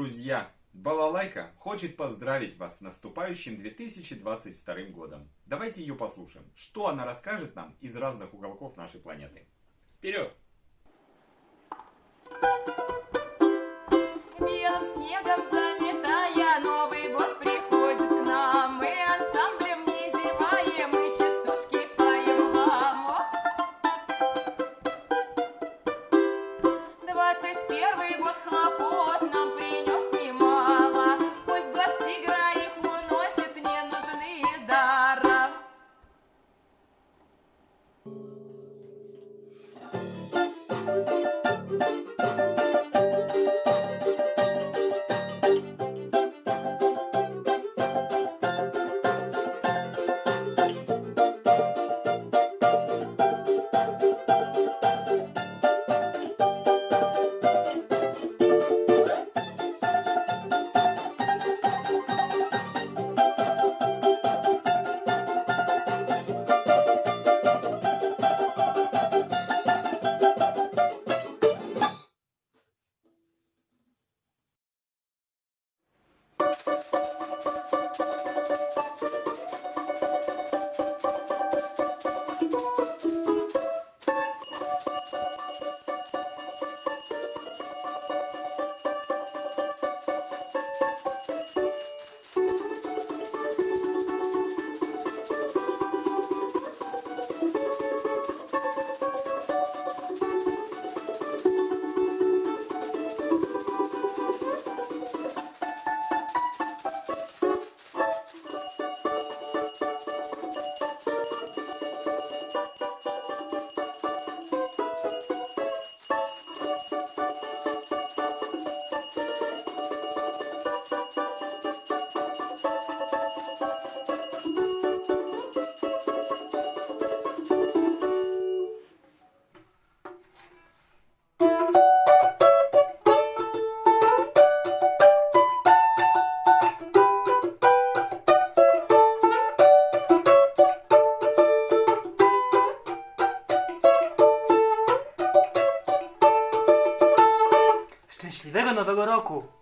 Друзья, Балалайка хочет поздравить вас с наступающим 2022 годом. Давайте ее послушаем. Что она расскажет нам из разных уголков нашей планеты. Вперед! Белым снегом заметая Szczęśliwego Nowego Roku!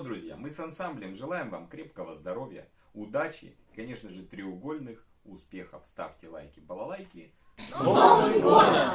Друзья, мы с ансамблем желаем вам крепкого здоровья, удачи, конечно же, треугольных успехов. Ставьте лайки, балалайки. С Новым годом!